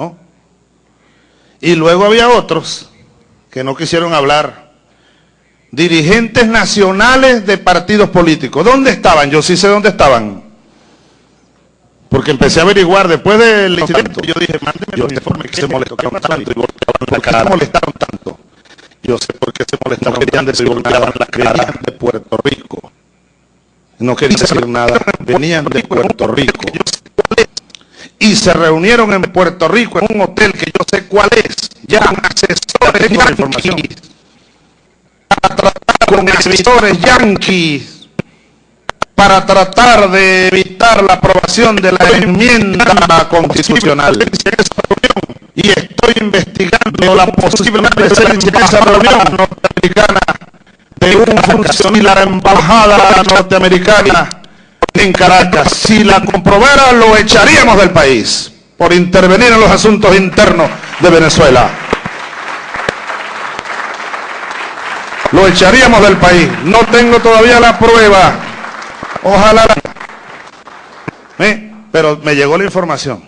¿no? Y luego había otros que no quisieron hablar. Dirigentes nacionales de partidos políticos. ¿Dónde estaban? Yo sí sé dónde estaban. Porque empecé a averiguar después del incidente. Yo dije, mándeme los informes que se molestaron tanto y volteaban la cara. molestaron tanto? Yo sé por qué se molestaron tanto y volteaban la cara de Puerto Rico. No quería decir nada. Venían de Puerto Rico. Y se reunieron en Puerto Rico en un hotel que yo sé cuál es. Ya asesores de información. Para tratar con asesores yanquis para tratar de evitar la aprobación de la enmienda constitucional. Y estoy investigando la posible presencia en esa reunión norteamericana de un funcionario de la embajada norteamericana en Caracas. Si la comprobara, lo echaríamos del país por intervenir en los asuntos internos de Venezuela. Lo echaríamos del país. No tengo todavía la prueba Ojalá. ¿Eh? Pero me llegó la información.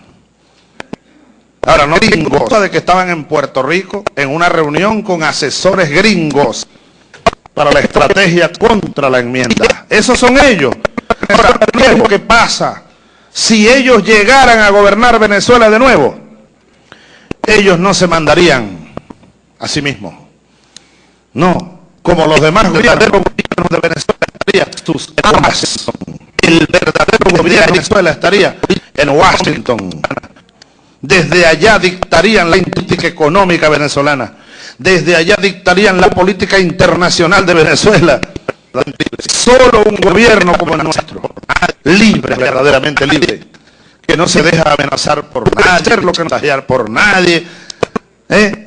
Ahora, no gringos, de que estaban en Puerto Rico en una reunión con asesores gringos para la estrategia contra la enmienda. Esos son ellos. Ahora, ¿qué pasa? Si ellos llegaran a gobernar Venezuela de nuevo, ellos no se mandarían a sí mismos. No, como los demás gobiernos de Venezuela sus El verdadero gobierno de Venezuela estaría en Washington. Desde allá dictarían la política económica venezolana. Desde allá dictarían la política internacional de Venezuela. Solo un gobierno como el nuestro, libre, verdaderamente libre, que no se deja amenazar por nadie, hacer lo que no por nadie, ¿eh?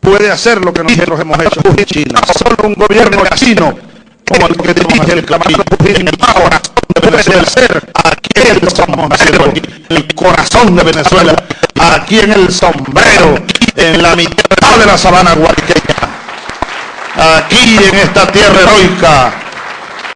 puede hacer lo que nosotros hemos hecho en China. Solo un gobierno chino como el que dirige el el corazón de Venezuela, aquí en el sombrero, el corazón de Venezuela, aquí en el sombrero, en la mitad de la sabana guariqueña, aquí en esta tierra heroica,